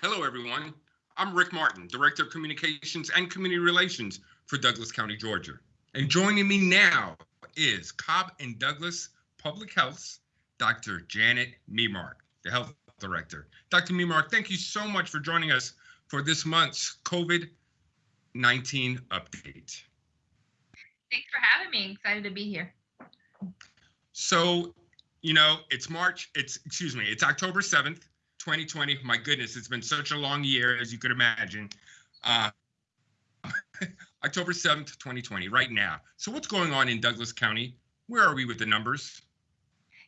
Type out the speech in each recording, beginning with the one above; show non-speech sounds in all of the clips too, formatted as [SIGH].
Hello, everyone. I'm Rick Martin, Director of Communications and Community Relations for Douglas County, Georgia. And joining me now is Cobb and Douglas Public Health's Dr. Janet Memark, the Health Director. Dr. Memark, thank you so much for joining us for this month's COVID 19 update. Thanks for having me. Excited to be here. So, you know, it's March, it's, excuse me, it's October 7th, 2020. My goodness, it's been such a long year, as you could imagine. Uh, [LAUGHS] October 7th, 2020, right now. So, what's going on in Douglas County? Where are we with the numbers?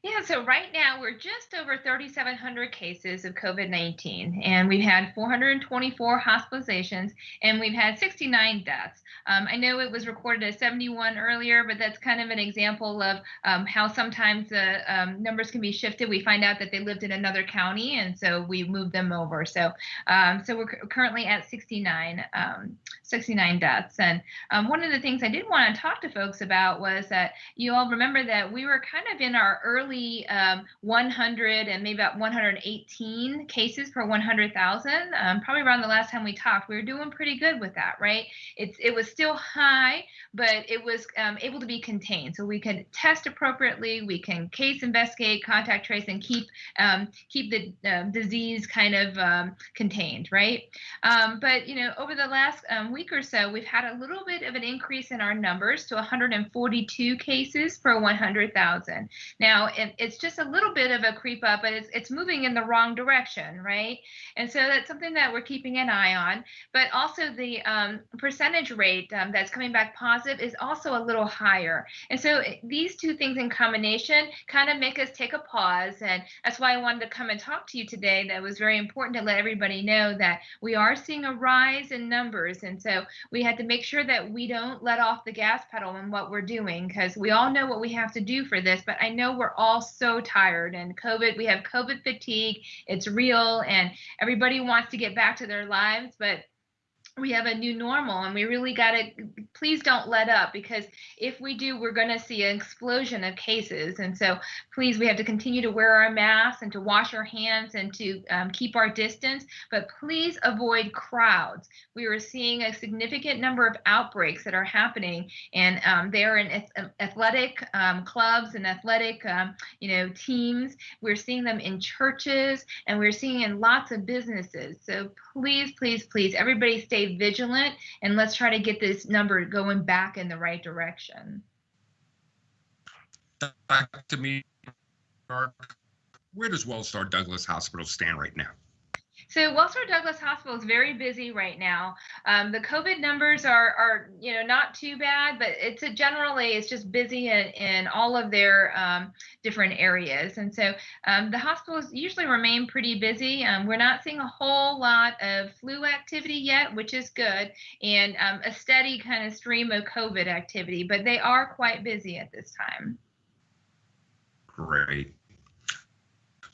Yeah, so right now we're just over 3,700 cases of COVID 19, and we've had 424 hospitalizations, and we've had 69 deaths. Um, I know it was recorded as 71 earlier, but that's kind of an example of um, how sometimes the um, numbers can be shifted. We find out that they lived in another county, and so we moved them over. So, um, so we're currently at 69, um, 69 deaths. And um, one of the things I did want to talk to folks about was that you all remember that we were kind of in our early early um, 100 and maybe about 118 cases per 100,000. Um, probably around the last time we talked, we were doing pretty good with that, right? It's it was still high, but it was um, able to be contained. So we can test appropriately, we can case investigate, contact trace, and keep um, keep the uh, disease kind of um, contained, right? But you know, over the last week or so, we've had a little bit of an increase in our numbers to 142 cases per 100,000. Now, it, it's just a little bit of a creep up, but it's it's moving in the wrong direction, right? And so that's something that we're keeping an eye on. But also the um, percentage rate um, that's coming back positive is also a little higher. And so eh, these two things in combination kind of make us take a pause, and that's why I wanted to come and talk to you today. That was very important to let everybody know that we are seeing a rise in numbers, and so we had to make sure that we don't let off the gas pedal in what we're doing because we all know what we have to do for this. But I know we're all all so tired and COVID, we have COVID fatigue. It's real and everybody wants to get back to their lives, but we have a new normal and we really got to please don't let up because if we do we're going to see an explosion of cases. And so please we have to continue to wear our masks and to wash our hands and to um, keep our distance. But please avoid crowds. We are seeing a significant number of outbreaks that are happening and um, they're in um, athletic um, clubs and athletic um, you know teams. We're seeing them in churches and we're seeing in lots of businesses. So please please please everybody stay vigilant and let's try to get this number going back in the right direction. Back to me, where does Wellstar Douglas Hospital stand right now? So Wellstar Douglas Hospital is very busy right now. Um, the COVID numbers are, are, you know, not too bad, but it's a generally it's just busy in, in all of their um, different areas. And so um, the hospitals usually remain pretty busy. Um, we're not seeing a whole lot of flu activity yet, which is good, and um, a steady kind of stream of COVID activity, but they are quite busy at this time. Great.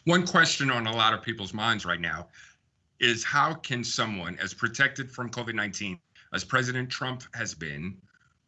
One question on a lot of people's minds right now is how can someone as protected from COVID-19 as President Trump has been,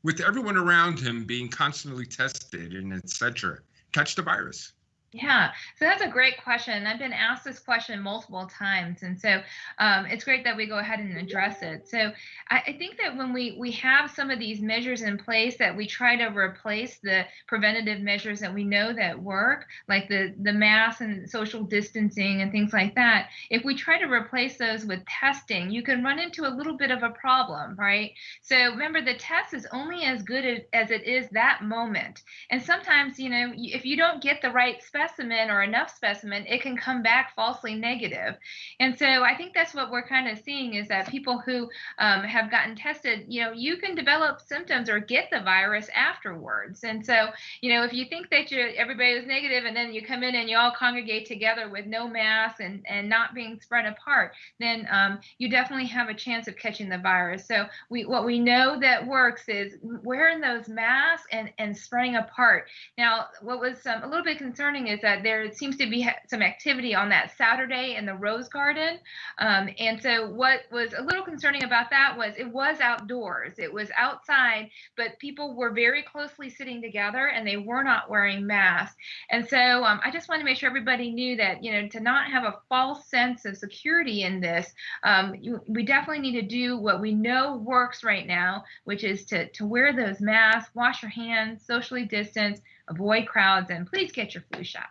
with everyone around him being constantly tested and etc., catch the virus? Yeah, so that's a great question. I've been asked this question multiple times, and so um, it's great that we go ahead and address it. So I, I, think that when we we have some of these measures in place, that we try to replace the preventative measures that we know that work, like the the mask and social distancing and things like that. If we try to replace those with testing, you can run into a little bit of a problem, right? So remember, the test is only as good as it is that moment, and sometimes you know if you don't get the right specimen or enough specimen, it can come back falsely negative. And so I think that's what we're kind of seeing is that people who um, have gotten tested, you know, you can develop symptoms or get the virus afterwards. And so, you know, if you think that you everybody was negative and then you come in and you all congregate together with no mask and, and not being spread apart, then um, you definitely have a chance of catching the virus. So we what we know that works is wearing those masks and, and spreading apart. Now, what was um, a little bit concerning is that there seems to be some activity on that Saturday in the Rose Garden. Um, and so, what was a little concerning about that was it was outdoors, it was outside, but people were very closely sitting together and they were not wearing masks. And so, um, I just wanted to make sure everybody knew that, you know, to not have a false sense of security in this, um, you, we definitely need to do what we know works right now, which is to, to wear those masks, wash your hands, socially distance, avoid crowds, and please get your flu shot.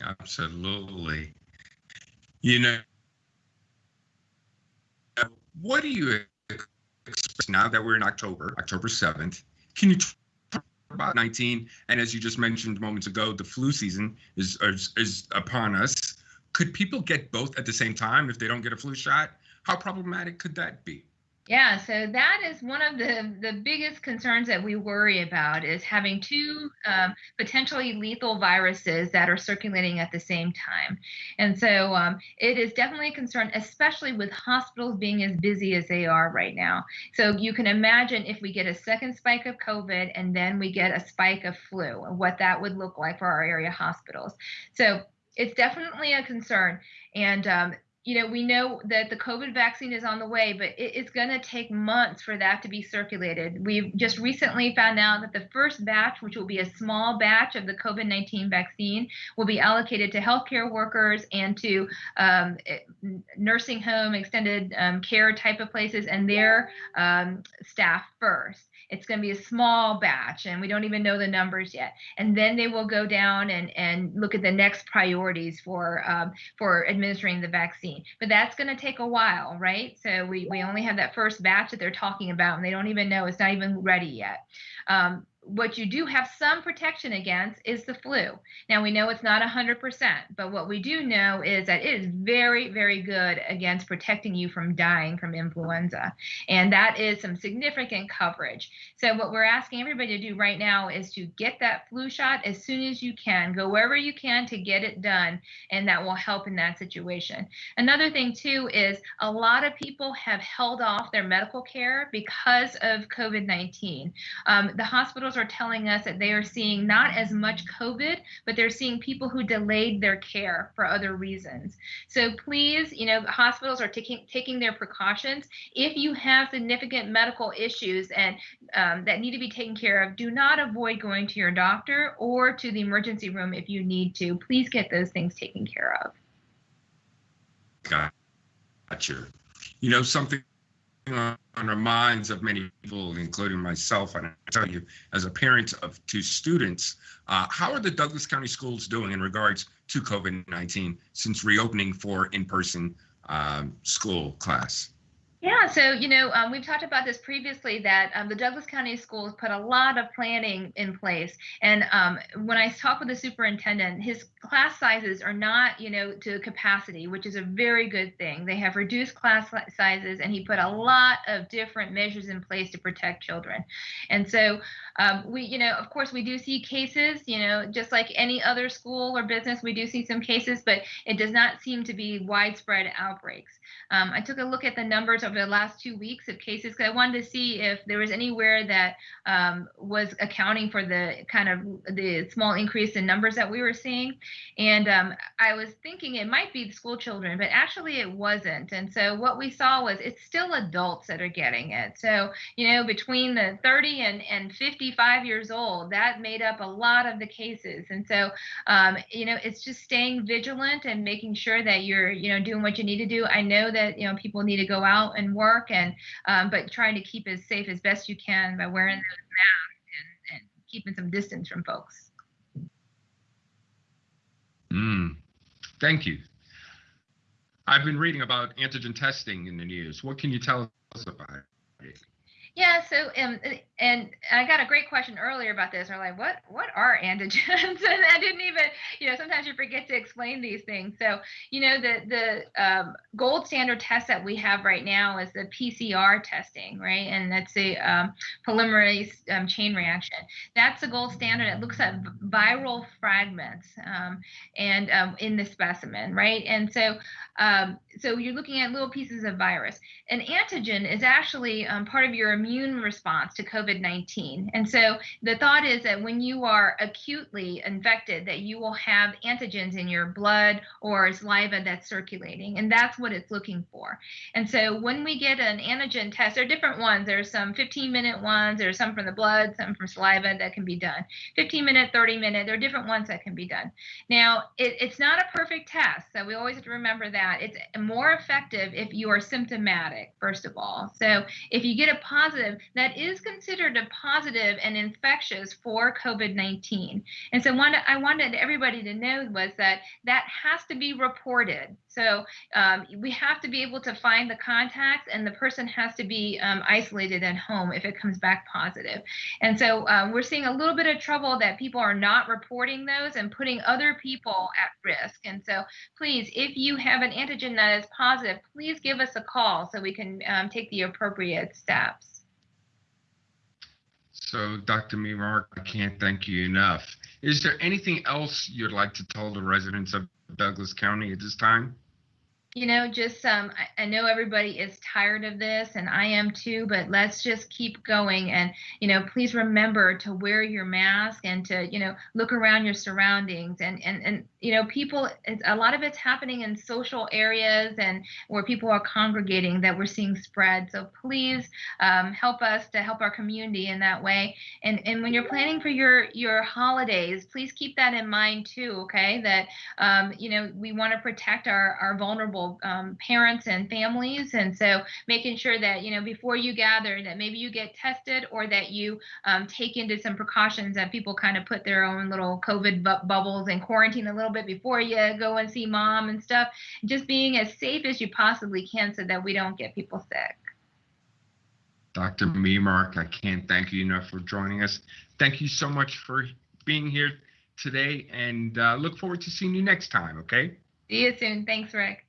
Absolutely. You know, what do you expect now that we're in October, October 7th? Can you talk about 19? And as you just mentioned moments ago, the flu season is, is, is upon us. Could people get both at the same time if they don't get a flu shot? How problematic could that be? Yeah, so that is one of the the biggest concerns that we worry about is having two um, potentially lethal viruses that are circulating at the same time, and so um, it is definitely a concern, especially with hospitals being as busy as they are right now. So you can imagine if we get a second spike of COVID and then we get a spike of flu, what that would look like for our area hospitals. So it's definitely a concern, and um, you know, we know that the COVID vaccine is on the way, but it, it's going to take months for that to be circulated. We've just recently found out that the first batch, which will be a small batch of the COVID 19 vaccine, will be allocated to healthcare workers and to um, nursing home, extended um, care type of places, and their um, staff first. It's going to be a small batch, and we don't even know the numbers yet. And then they will go down and, and look at the next priorities for um, for administering the vaccine. But that's going to take a while, right? So we, we only have that first batch that they're talking about, and they don't even know it's not even ready yet. Um, what you do have some protection against is the flu. Now we know it's not 100%, but what we do know is that it is very, very good against protecting you from dying from influenza. And that is some significant coverage. So what we're asking everybody to do right now is to get that flu shot as soon as you can. Go wherever you can to get it done, and that will help in that situation. Another thing too is a lot of people have held off their medical care because of COVID-19. Um, the hospitals are telling us that they are seeing not as much COVID, but they're seeing people who delayed their care for other reasons. So please, you know, hospitals are taking taking their precautions. If you have significant medical issues and um, that need to be taken care of, do not avoid going to your doctor or to the emergency room if you need to. Please get those things taken care of. Got Gotcha. You know, something on the minds of many people, including myself. And I tell you, as a parent of two students, uh, how are the Douglas County schools doing in regards to COVID 19 since reopening for in person um, school class? Yeah, so you know, um, we've talked about this previously that um, the Douglas County Schools put a lot of planning in place. And um, when I talk with the superintendent, his class sizes are not, you know, to capacity, which is a very good thing. They have reduced class sizes, and he put a lot of different measures in place to protect children. And so um, we, you know, of course, we do see cases, you know, just like any other school or business, we do see some cases, but it does not seem to be widespread outbreaks. Um, I took a look at the numbers over the last two weeks of cases because I wanted to see if there was anywhere that um, was accounting for the kind of the small increase in numbers that we were seeing. And um, I was thinking it might be school children, but actually it wasn't. And so what we saw was it's still adults that are getting it. So, you know, between the 30 and, and 55 years old, that made up a lot of the cases. And so, um, you know, it's just staying vigilant and making sure that you're, you know, doing what you need to do. I know that, you know, people need to go out and work and um, but trying to keep as safe as best you can by wearing those masks and, and keeping some distance from folks. Mm, thank you. I've been reading about antigen testing in the news. What can you tell us about it? Yeah, so um, and I got a great question earlier about this. We're like, what what are antigens? [LAUGHS] and I didn't even, [LAUGHS] you know, sometimes you forget to explain these things. So, you know, the the um, gold standard test that we have right now is the PCR testing, right? And that's a um, polymerase um, chain reaction. That's the gold standard. It looks at viral fragments um, and um, in the specimen, right? And so um, so you're looking at little pieces of virus. An antigen is actually um, part of your immune response to COVID-19. And so the thought is that when you are acutely infected, that you will have antigens in your blood or saliva that's circulating, and that's what it's looking for. And so when we get an antigen test, there are different ones. There's some 15-minute ones. There's some from the blood, some from saliva that can be done. 15 minute, 30 minute. There are different ones that can be done. Now, it, it's not a perfect test, so we always have to remember that. It's more effective if you are symptomatic, first of all. So if you get a positive, that is considered a positive and infectious for COVID-19. And so one, I wanted everybody to know was that that has to be reported. So um, we have to be able to find the contacts, and the person has to be um, isolated at home if it comes back positive. And so um, we're seeing a little bit of trouble that people are not reporting those and putting other people at risk. And so please, if you have an antigen that is positive, please give us a call so we can um, take the appropriate steps. So, Dr. Memark, I can't thank you enough. Is there anything else you'd like to tell the residents of Douglas County at this time? You know, just um, I, I, know everybody is tired of this, and I am too. But let's just keep going, and you know, please remember to wear your mask and to you know look around your surroundings, and and and you know, people. a lot of it's happening in social areas and where people are congregating that we're seeing spread. So please um, help us to help our community in that way. And and when you're planning for your your holidays, please keep that in mind too. Okay, that um, you know we want to protect our our vulnerable um, parents and families. And so making sure that, you know, before you gather, that maybe you get tested or that you um, take into some precautions that people kind of put their own little COVID bu- bubbles and quarantine a little bit before you go and see mom and stuff. Just being as safe as you possibly can so that we don't get people sick. Dr. Memark, I can't thank you enough for joining us. Thank you so much for being here today and uh, look forward to seeing you next time, okay? See you soon. Thanks, Rick.